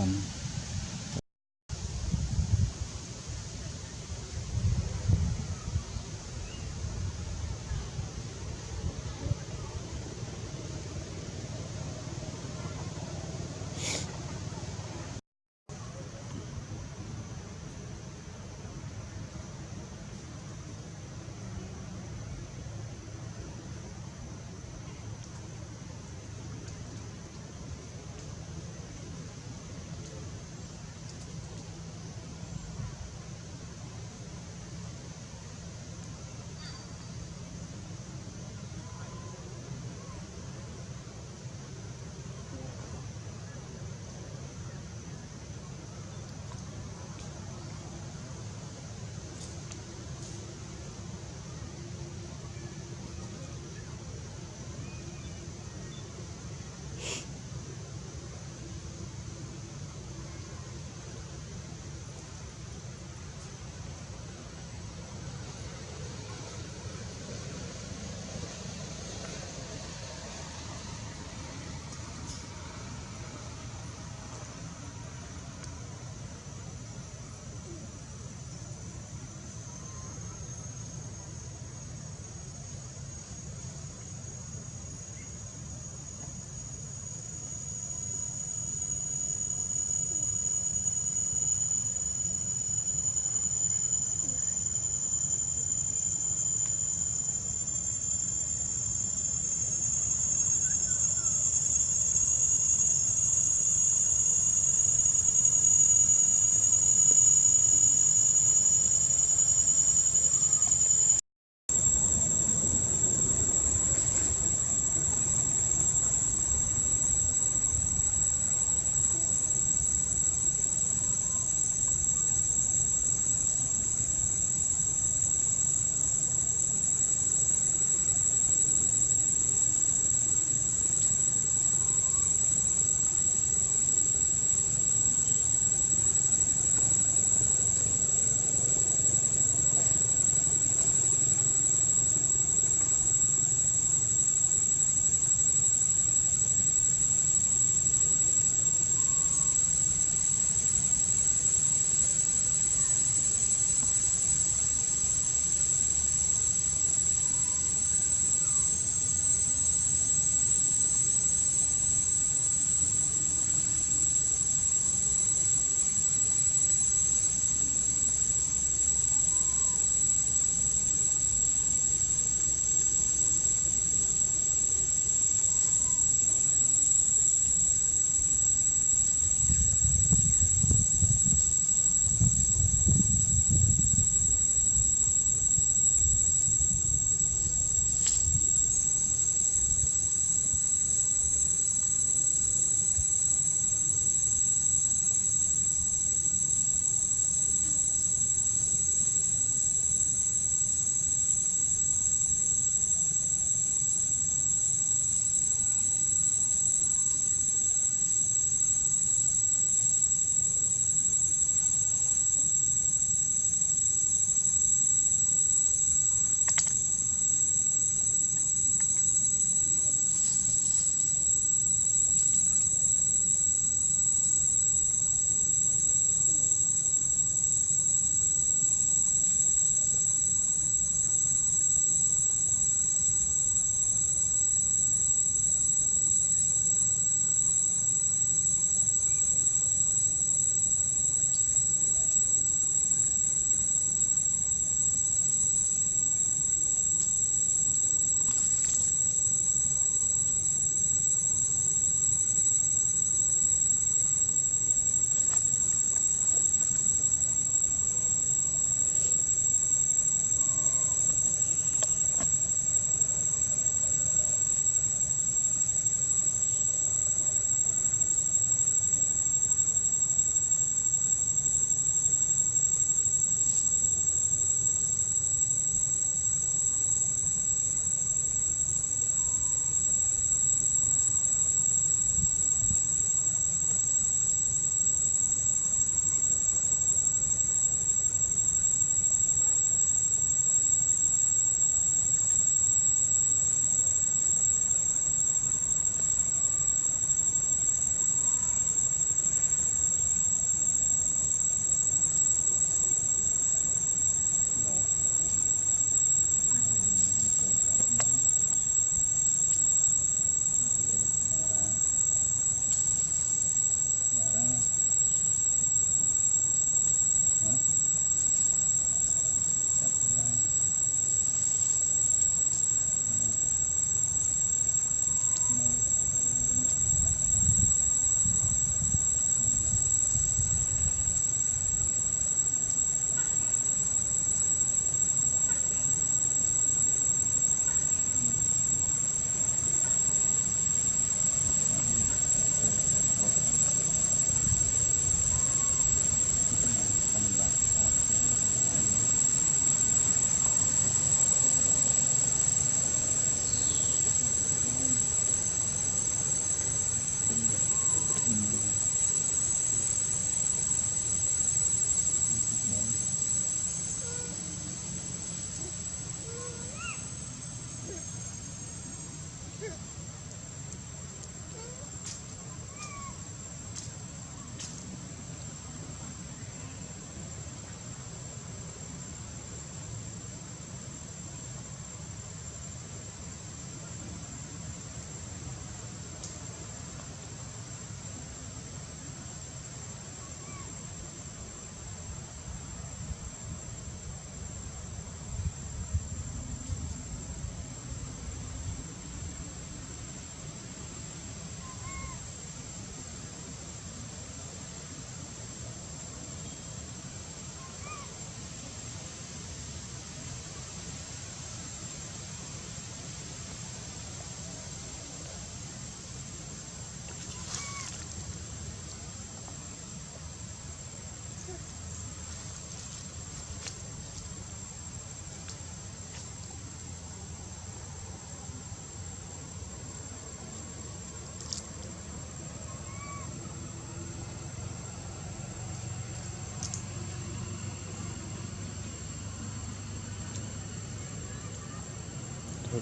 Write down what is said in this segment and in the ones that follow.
Awesome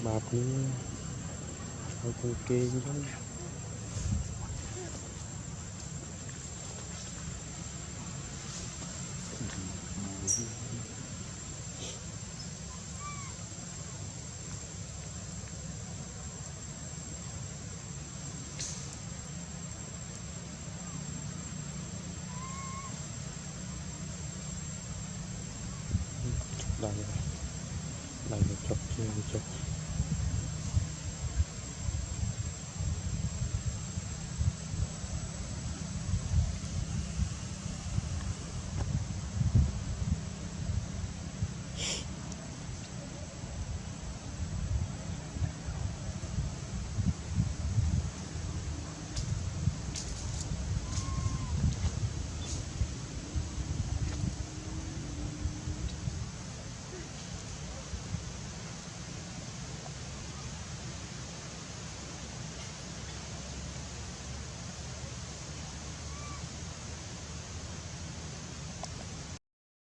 cái bạc cũng hơi con kia giống đây này là chọc kia chọc